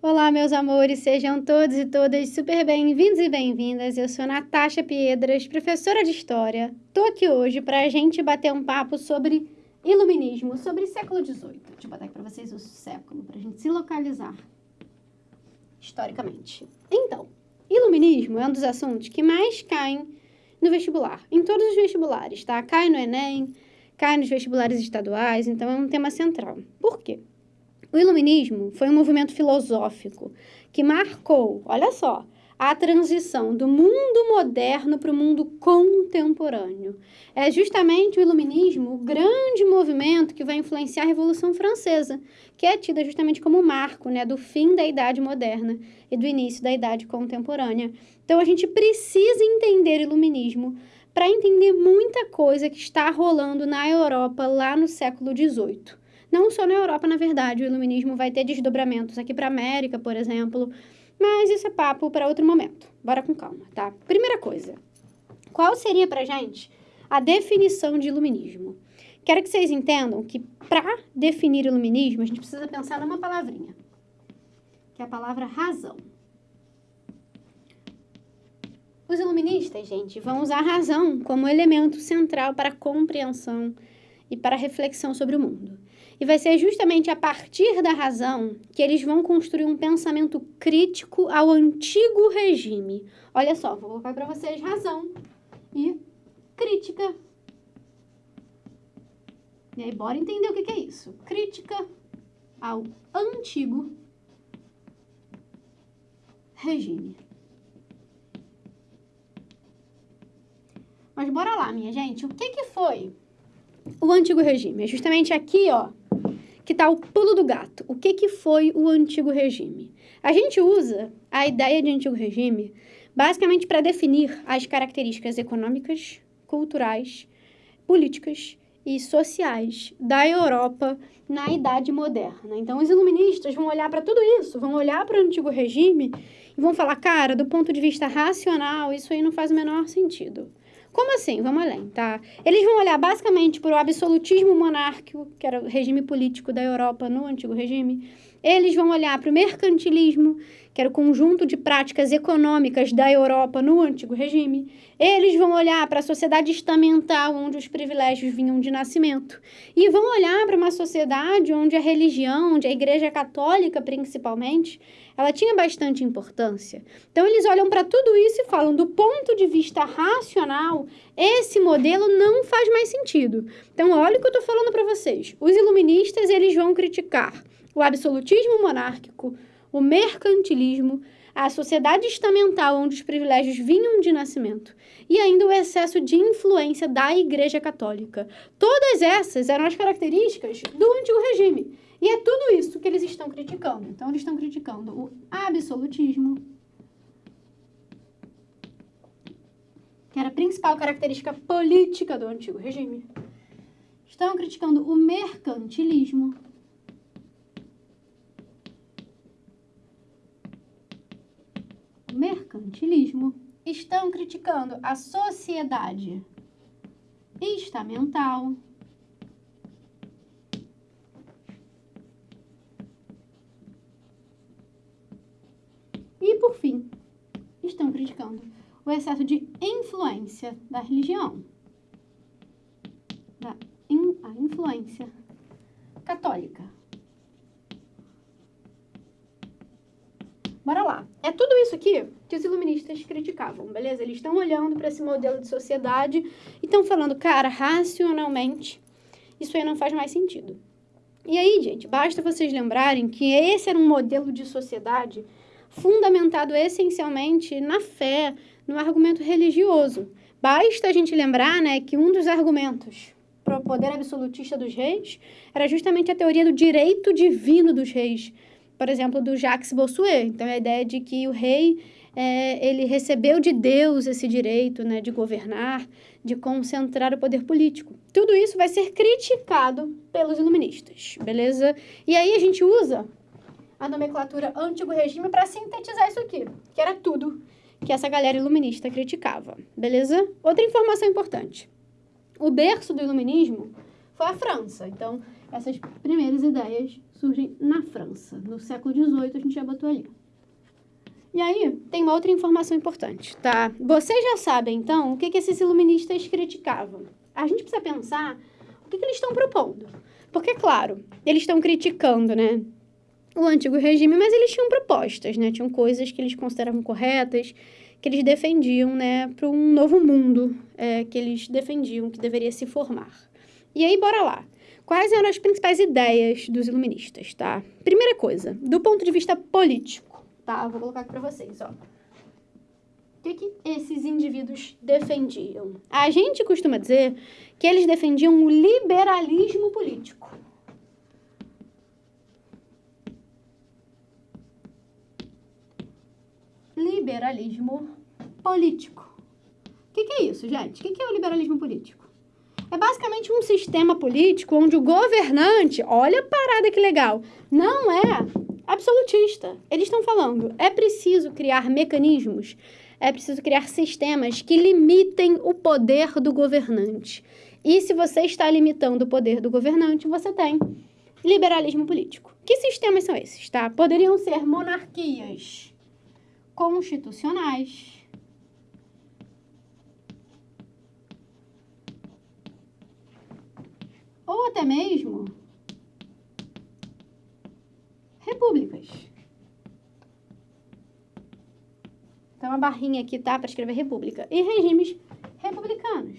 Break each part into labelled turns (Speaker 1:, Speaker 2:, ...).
Speaker 1: Olá, meus amores, sejam todos e todas super bem-vindos e bem-vindas. Eu sou Natasha Piedras, professora de História. Tô aqui hoje para a gente bater um papo sobre iluminismo, sobre século XVIII. Deixa eu botar aqui para vocês o século, para a gente se localizar historicamente. Então, iluminismo é um dos assuntos que mais caem no vestibular, em todos os vestibulares, tá? Cai no Enem, cai nos vestibulares estaduais, então é um tema central. Por quê? O iluminismo foi um movimento filosófico que marcou, olha só, a transição do mundo moderno para o mundo contemporâneo. É justamente o iluminismo o grande movimento que vai influenciar a Revolução Francesa, que é tida justamente como marco né, do fim da Idade Moderna e do início da Idade Contemporânea. Então a gente precisa entender iluminismo para entender muita coisa que está rolando na Europa lá no século XVIII. Não só na Europa, na verdade, o iluminismo vai ter desdobramentos aqui para a América, por exemplo, mas isso é papo para outro momento. Bora com calma, tá? Primeira coisa, qual seria para gente a definição de iluminismo? Quero que vocês entendam que para definir iluminismo, a gente precisa pensar numa palavrinha, que é a palavra razão. Os iluministas, gente, vão usar a razão como elemento central para a compreensão e para a reflexão sobre o mundo. E vai ser justamente a partir da razão que eles vão construir um pensamento crítico ao antigo regime. Olha só, vou colocar para vocês razão e crítica. E aí, bora entender o que, é isso. Crítica ao antigo regime. Mas bora lá, minha gente. O que, que foi o antigo regime? É justamente aqui, ó, que está o pulo do gato. O que, que foi o antigo regime? A gente usa a ideia de antigo regime basicamente para definir as características econômicas, culturais, políticas e sociais da Europa na Idade Moderna. Então, os iluministas vão olhar para tudo isso, vão olhar para o antigo regime e vão falar, cara, do ponto de vista racional, isso aí não faz o menor sentido. Como assim? Vamos além, tá? Eles vão olhar basicamente para o absolutismo monárquico, que era o regime político da Europa no antigo regime. Eles vão olhar para o mercantilismo, que era o conjunto de práticas econômicas da Europa no antigo regime. Eles vão olhar para a sociedade estamental, onde os privilégios vinham de nascimento. E vão olhar para uma sociedade onde a religião, onde a Igreja Católica, principalmente, ela tinha bastante importância. Então, eles olham para tudo isso e falam: do ponto de vista racional, esse modelo não faz mais sentido. Então, olha o que eu estou falando para vocês. Os iluministas eles vão criticar o absolutismo monárquico, o mercantilismo, a sociedade estamental onde os privilégios vinham de nascimento e ainda o excesso de influência da Igreja Católica. Todas essas eram as características do antigo regime. E é tudo isso que eles estão criticando. Então, eles estão criticando o absolutismo, que era a principal característica política do antigo regime. Estão criticando o mercantilismo. O mercantilismo. Estão criticando a sociedade estamental. por fim, estão criticando o excesso de influência da religião, da in, a influência católica. Bora lá. É tudo isso aqui que os iluministas criticavam, beleza? Eles estão olhando para esse modelo de sociedade e estão falando, cara, racionalmente, isso aí não faz mais sentido. E aí, gente, basta vocês lembrarem que esse era um modelo de sociedade fundamentado essencialmente na fé, no argumento religioso. Basta a gente lembrar né, que um dos argumentos para o poder absolutista dos reis era justamente a teoria do direito divino dos reis, por exemplo, do Jacques Bossuet. Então, a ideia de que o rei é, ele recebeu de Deus esse direito né, de governar, de concentrar o poder político. Tudo isso vai ser criticado pelos iluministas, beleza? E aí a gente usa a nomenclatura antigo regime para sintetizar isso aqui, que era tudo que essa galera iluminista criticava, beleza? Outra informação importante. O berço do iluminismo foi a França, então essas primeiras ideias surgem na França. No século XVIII, a gente já botou ali. E aí, tem uma outra informação importante, tá? Vocês já sabem, então, o que, que esses iluministas criticavam. A gente precisa pensar o que, que eles estão propondo. Porque, claro, eles estão criticando, né? O antigo regime, mas eles tinham propostas, né? Tinham coisas que eles consideravam corretas, que eles defendiam, né? Para um novo mundo é, que eles defendiam que deveria se formar. E aí, bora lá. Quais eram as principais ideias dos iluministas, tá? Primeira coisa, do ponto de vista político, tá? Vou colocar aqui para vocês, ó. O que, que esses indivíduos defendiam? A gente costuma dizer que eles defendiam o liberalismo político. Liberalismo político. O que, que é isso, gente? O que, que é o liberalismo político? É basicamente um sistema político onde o governante, olha a parada que legal, não é absolutista. Eles estão falando, é preciso criar mecanismos, é preciso criar sistemas que limitem o poder do governante. E se você está limitando o poder do governante, você tem liberalismo político. Que sistemas são esses, tá? Poderiam ser monarquias constitucionais, ou até mesmo repúblicas. Então, uma barrinha aqui, tá? Para escrever república. E regimes republicanos.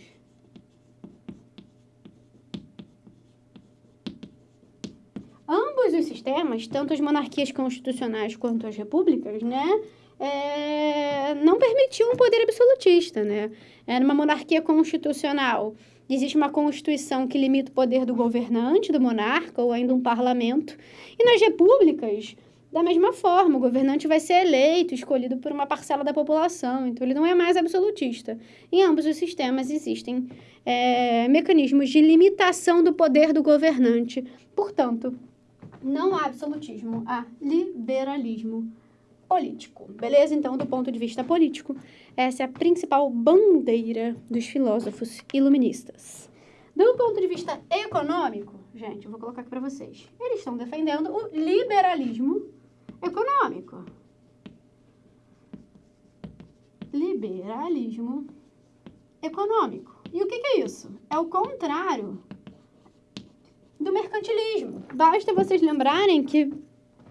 Speaker 1: Ambos os sistemas, tanto as monarquias constitucionais quanto as repúblicas, né? É, não permitiam um poder absolutista, né? Era uma monarquia constitucional Existe uma Constituição que limita o poder do governante, do monarca, ou ainda um parlamento. E nas repúblicas, da mesma forma, o governante vai ser eleito, escolhido por uma parcela da população, então ele não é mais absolutista. Em ambos os sistemas existem é, mecanismos de limitação do poder do governante. Portanto, não há absolutismo, há liberalismo político. Beleza? Então, do ponto de vista político, essa é a principal bandeira dos filósofos iluministas. Do ponto de vista econômico, gente, eu vou colocar aqui para vocês. Eles estão defendendo o liberalismo econômico. Liberalismo econômico. E o que, que é isso? É o contrário do mercantilismo. Basta vocês lembrarem que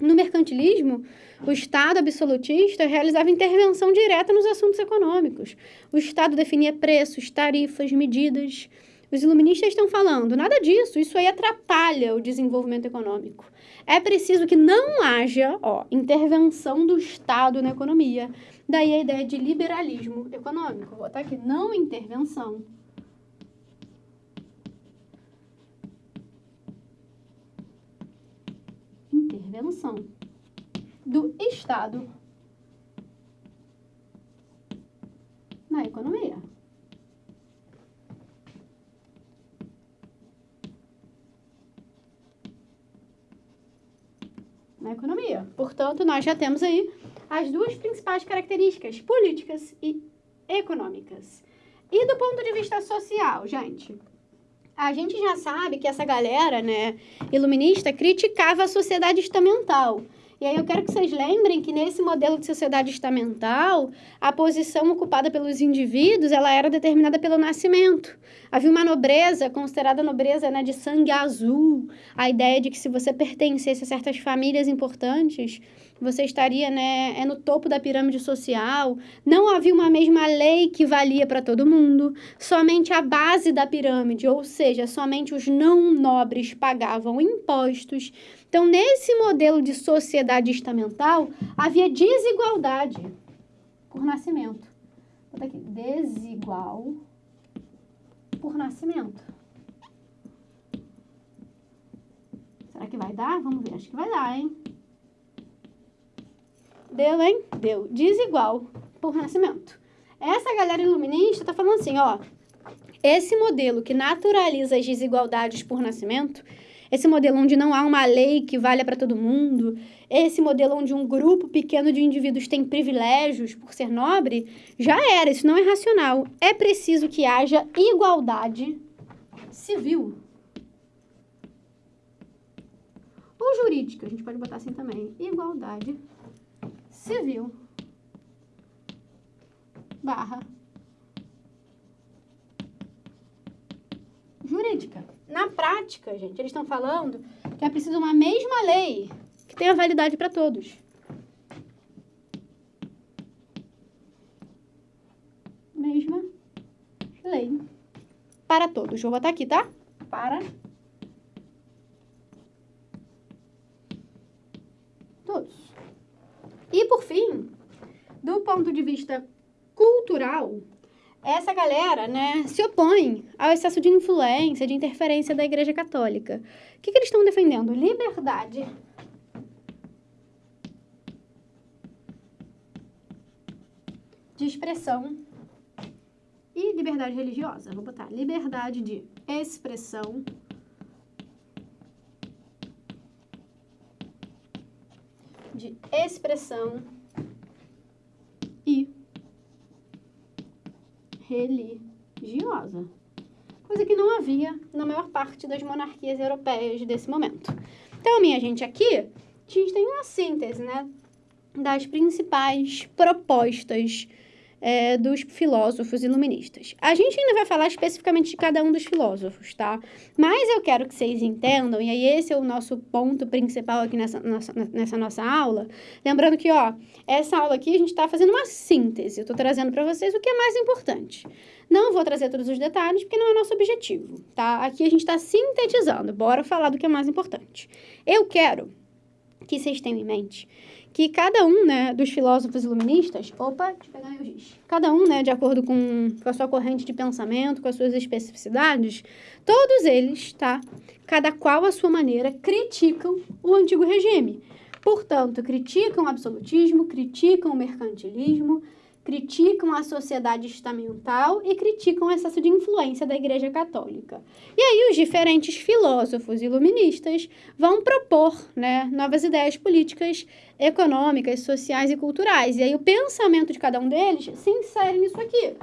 Speaker 1: no mercantilismo, o Estado absolutista realizava intervenção direta nos assuntos econômicos. O Estado definia preços, tarifas, medidas. Os iluministas estão falando, nada disso, isso aí atrapalha o desenvolvimento econômico. É preciso que não haja ó, intervenção do Estado na economia. Daí a ideia de liberalismo econômico. Vou botar aqui, não intervenção intervenção do Estado na economia. Na economia. Portanto, nós já temos aí as duas principais características, políticas e econômicas. E do ponto de vista social, gente, a gente já sabe que essa galera, né, iluminista, criticava a sociedade estamental. E aí eu quero que vocês lembrem que nesse modelo de sociedade estamental, a posição ocupada pelos indivíduos, ela era determinada pelo nascimento. Havia uma nobreza, considerada nobreza né, de sangue azul, a ideia de que se você pertencesse a certas famílias importantes, você estaria né, é no topo da pirâmide social. Não havia uma mesma lei que valia para todo mundo. Somente a base da pirâmide, ou seja, somente os não nobres pagavam impostos. Então, nesse modelo de sociedade estamental, havia desigualdade por nascimento. Vou aqui, desigual por nascimento. Será que vai dar? Vamos ver, acho que vai dar, hein? Deu, hein? Deu. Desigual por nascimento. Essa galera iluminista tá falando assim, ó. Esse modelo que naturaliza as desigualdades por nascimento, esse modelo onde não há uma lei que valha para todo mundo, esse modelo onde um grupo pequeno de indivíduos tem privilégios por ser nobre, já era, isso não é racional. É preciso que haja igualdade civil. ou jurídica, a gente pode botar assim também, igualdade civil barra jurídica. Na prática, gente, eles estão falando que é preciso uma mesma lei que tenha validade para todos. Mesma lei para todos. Vou botar aqui, tá? Para todos. E por fim, do ponto de vista cultural, essa galera, né, se opõe ao excesso de influência, de interferência da Igreja Católica. O que, que eles estão defendendo? Liberdade. De expressão e liberdade religiosa. Vou botar liberdade de expressão. De expressão e religiosa. Coisa que não havia na maior parte das monarquias europeias desse momento. Então, minha gente, aqui a gente tem uma síntese, né? Das principais propostas é, dos filósofos iluministas. A gente ainda vai falar especificamente de cada um dos filósofos, tá? Mas eu quero que vocês entendam, e aí esse é o nosso ponto principal aqui nessa nossa, nessa nossa aula. Lembrando que, ó, essa aula aqui a gente está fazendo uma síntese. Eu estou trazendo para vocês o que é mais importante. Não vou trazer todos os detalhes, porque não é nosso objetivo, tá? Aqui a gente está sintetizando. Bora falar do que é mais importante. Eu quero que vocês tenham em mente que cada um, né, dos filósofos iluministas, opa, deixa eu pegar o giz, cada um, né, de acordo com, com a sua corrente de pensamento, com as suas especificidades, todos eles, tá, cada qual à sua maneira, criticam o antigo regime. Portanto, criticam o absolutismo, criticam o mercantilismo, criticam a sociedade estamental e criticam o excesso de influência da Igreja Católica. E aí os diferentes filósofos iluministas vão propor né, novas ideias políticas, econômicas, sociais e culturais. E aí o pensamento de cada um deles se insere nisso aqui.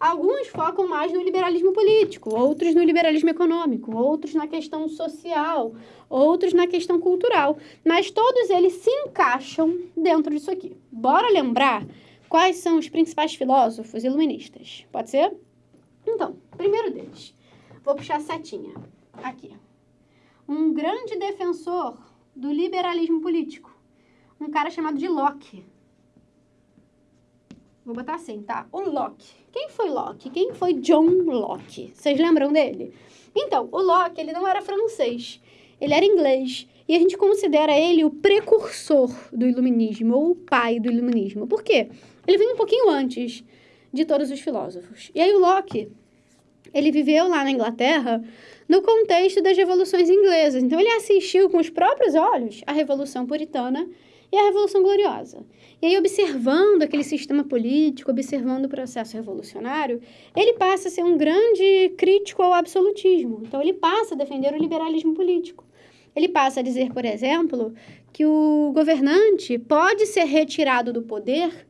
Speaker 1: Alguns focam mais no liberalismo político, outros no liberalismo econômico, outros na questão social, outros na questão cultural. Mas todos eles se encaixam dentro disso aqui. Bora lembrar Quais são os principais filósofos iluministas? Pode ser? Então, primeiro deles, vou puxar a setinha. Aqui. Um grande defensor do liberalismo político. Um cara chamado de Locke. Vou botar assim, tá? O Locke. Quem foi Locke? Quem foi John Locke? Vocês lembram dele? Então, o Locke, ele não era francês. Ele era inglês. E a gente considera ele o precursor do iluminismo, ou o pai do iluminismo. Por quê? Ele vem um pouquinho antes de todos os filósofos. E aí o Locke, ele viveu lá na Inglaterra no contexto das revoluções inglesas. Então ele assistiu com os próprios olhos a Revolução Puritana e a Revolução Gloriosa. E aí, observando aquele sistema político, observando o processo revolucionário, ele passa a ser um grande crítico ao absolutismo. Então, ele passa a defender o liberalismo político. Ele passa a dizer, por exemplo, que o governante pode ser retirado do poder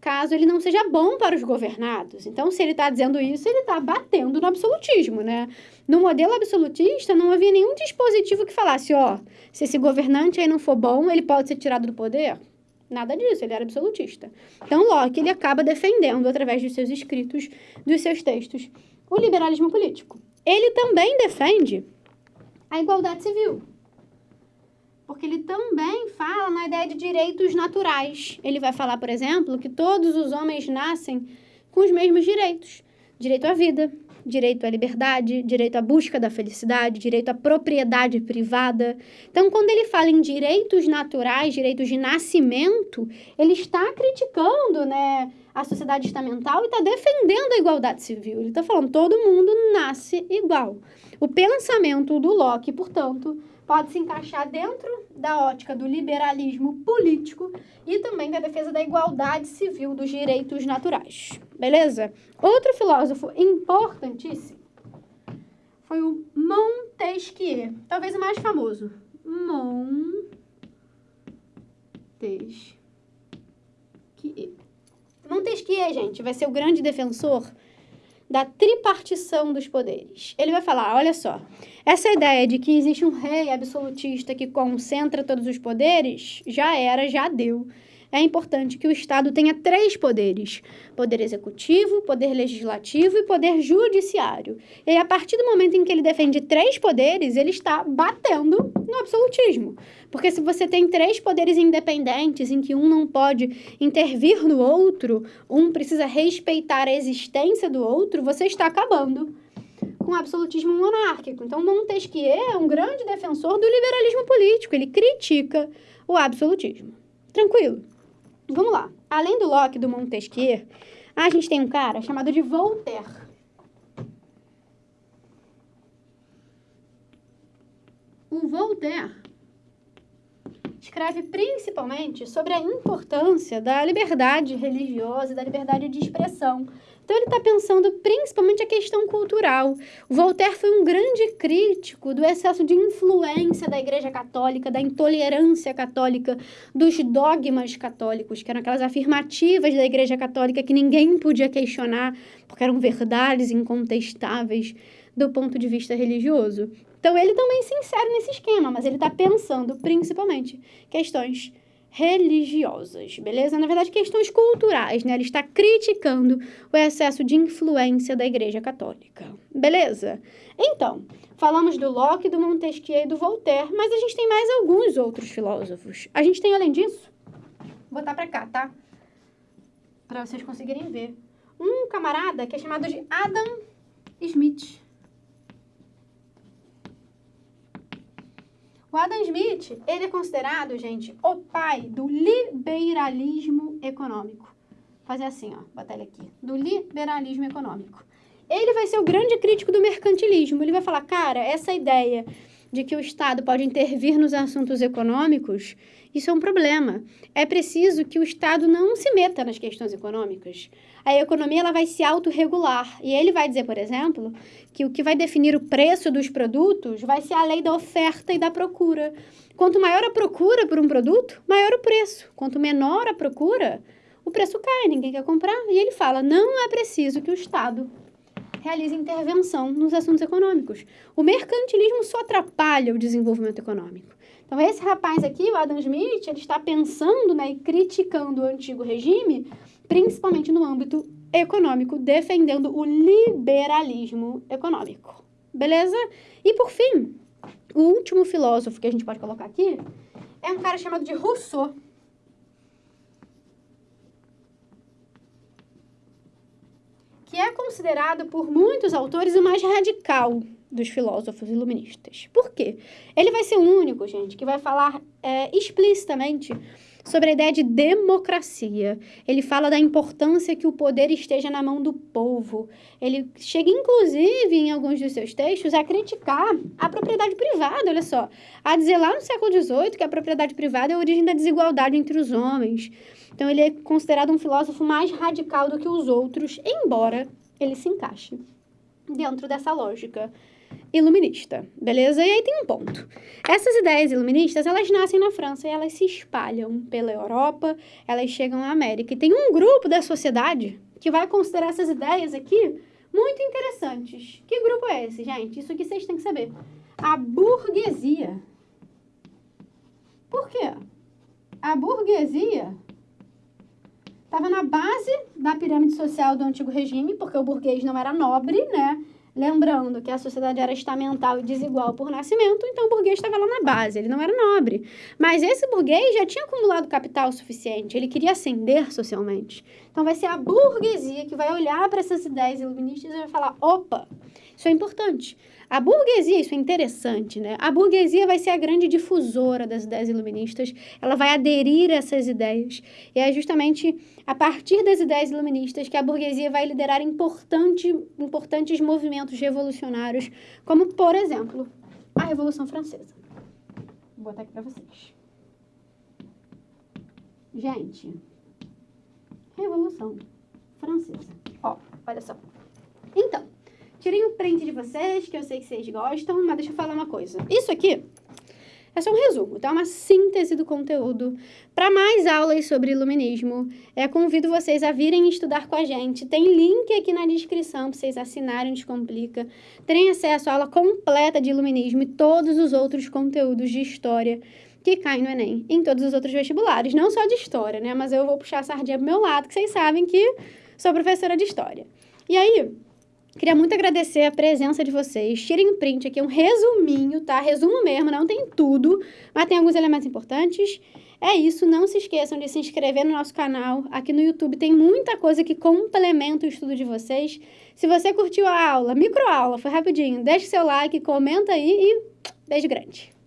Speaker 1: caso ele não seja bom para os governados. Então, se ele está dizendo isso, ele está batendo no absolutismo, né? No modelo absolutista, não havia nenhum dispositivo que falasse, ó, se esse governante aí não for bom, ele pode ser tirado do poder. Nada disso, ele era absolutista. Então, Locke, ele acaba defendendo, através dos seus escritos, dos seus textos, o liberalismo político. Ele também defende a igualdade civil porque ele também fala na ideia de direitos naturais. Ele vai falar, por exemplo, que todos os homens nascem com os mesmos direitos: direito à vida, direito à liberdade, direito à busca da felicidade, direito à propriedade privada. Então, quando ele fala em direitos naturais, direitos de nascimento, ele está criticando, né, a sociedade estamental e está defendendo a igualdade civil. Ele está falando todo mundo nasce igual. O pensamento do Locke, portanto, pode se encaixar dentro da ótica do liberalismo político e também da defesa da igualdade civil dos direitos naturais. Beleza? Outro filósofo importantíssimo foi o Montesquieu, talvez o mais famoso. Montesquieu. Montesquieu, gente, vai ser o grande defensor da tripartição dos poderes. Ele vai falar, olha só, essa ideia de que existe um rei absolutista que concentra todos os poderes já era, já deu é importante que o Estado tenha três poderes: poder executivo, poder legislativo e poder judiciário. E a partir do momento em que ele defende três poderes, ele está batendo no absolutismo. Porque se você tem três poderes independentes em que um não pode intervir no outro, um precisa respeitar a existência do outro, você está acabando com o absolutismo monárquico. Então, Montesquieu é um grande defensor do liberalismo político, ele critica o absolutismo. Tranquilo? Vamos lá. Além do Locke do Montesquieu, a gente tem um cara chamado de Voltaire. O Voltaire escreve principalmente sobre a importância da liberdade religiosa e da liberdade de expressão então, ele está pensando principalmente a questão cultural. O Voltaire foi um grande crítico do excesso de influência da Igreja Católica, da intolerância católica, dos dogmas católicos, que eram aquelas afirmativas da Igreja Católica que ninguém podia questionar, porque eram verdades incontestáveis do ponto de vista religioso. Então, ele também se insere nesse esquema, mas ele está pensando principalmente questões religiosas, beleza? Na verdade, questões culturais, né? Ele está criticando o excesso de influência da Igreja Católica, beleza? Então, falamos do Locke, do Montesquieu e do Voltaire, mas a gente tem mais alguns outros filósofos. A gente tem, além disso, vou botar para cá, tá? Para vocês conseguirem ver. Um camarada que é chamado de Adam Smith. Adam Smith, ele é considerado, gente, o pai do liberalismo econômico. Vou fazer assim, ó, botar ele aqui. Do liberalismo econômico. Ele vai ser o grande crítico do mercantilismo. Ele vai falar, cara, essa ideia de que o Estado pode intervir nos assuntos econômicos, isso é um problema. É preciso que o Estado não se meta nas questões econômicas. A economia ela vai se autorregular. E ele vai dizer, por exemplo, que o que vai definir o preço dos produtos vai ser a lei da oferta e da procura. Quanto maior a procura por um produto, maior o preço. Quanto menor a procura, o preço cai, ninguém quer comprar. E ele fala: não é preciso que o Estado realize intervenção nos assuntos econômicos. O mercantilismo só atrapalha o desenvolvimento econômico. Então, esse rapaz aqui, o Adam Smith, ele está pensando né, e criticando o antigo regime, principalmente no âmbito econômico, defendendo o liberalismo econômico. Beleza? E, por fim, o último filósofo que a gente pode colocar aqui é um cara chamado de Rousseau. que é considerado por muitos autores o mais radical dos filósofos iluministas. Por quê? Ele vai ser o único, gente, que vai falar é, explicitamente sobre a ideia de democracia. Ele fala da importância que o poder esteja na mão do povo. Ele chega, inclusive, em alguns dos seus textos, a criticar a propriedade privada, olha só. A dizer lá no século XVIII que a propriedade privada é a origem da desigualdade entre os homens. Então, ele é considerado um filósofo mais radical do que os outros, embora ele se encaixe dentro dessa lógica iluminista, beleza? E aí tem um ponto. Essas ideias iluministas, elas nascem na França e elas se espalham pela Europa, elas chegam à América. E tem um grupo da sociedade que vai considerar essas ideias aqui muito interessantes. Que grupo é esse, gente? Isso aqui vocês têm que saber. A burguesia. Por quê? A burguesia estava na base da pirâmide social do antigo regime, porque o burguês não era nobre, né? Lembrando que a sociedade era estamental e desigual por nascimento, então o burguês estava lá na base, ele não era nobre. Mas esse burguês já tinha acumulado capital suficiente, ele queria ascender socialmente. Então vai ser a burguesia que vai olhar para essas ideias iluministas e vai falar: opa, isso é importante. A burguesia, isso é interessante, né? A burguesia vai ser a grande difusora das ideias iluministas, ela vai aderir a essas ideias. E é justamente a partir das ideias iluministas que a burguesia vai liderar importante, importantes movimentos revolucionários, como, por exemplo, a Revolução Francesa. Vou botar aqui para vocês. Gente, Revolução Francesa. Ó, olha só. Então, Tirei um print de vocês, que eu sei que vocês gostam, mas deixa eu falar uma coisa. Isso aqui É só um resumo, tá? Uma síntese do conteúdo. Para mais aulas sobre iluminismo, é, convido vocês a virem estudar com a gente. Tem link aqui na descrição para vocês assinarem Descomplica. Terem acesso à aula completa de iluminismo e todos os outros conteúdos de história que caem no Enem, em todos os outros vestibulares. Não só de história, né? Mas eu vou puxar a sardinha pro meu lado, que vocês sabem que sou professora de história. E aí, Queria muito agradecer a presença de vocês. Tirem print aqui, um resuminho, tá? Resumo mesmo, não tem tudo, mas tem alguns elementos importantes. É isso, não se esqueçam de se inscrever no nosso canal. Aqui no YouTube tem muita coisa que complementa o estudo de vocês. Se você curtiu a aula, microaula, foi rapidinho, deixe seu like, comenta aí e beijo grande.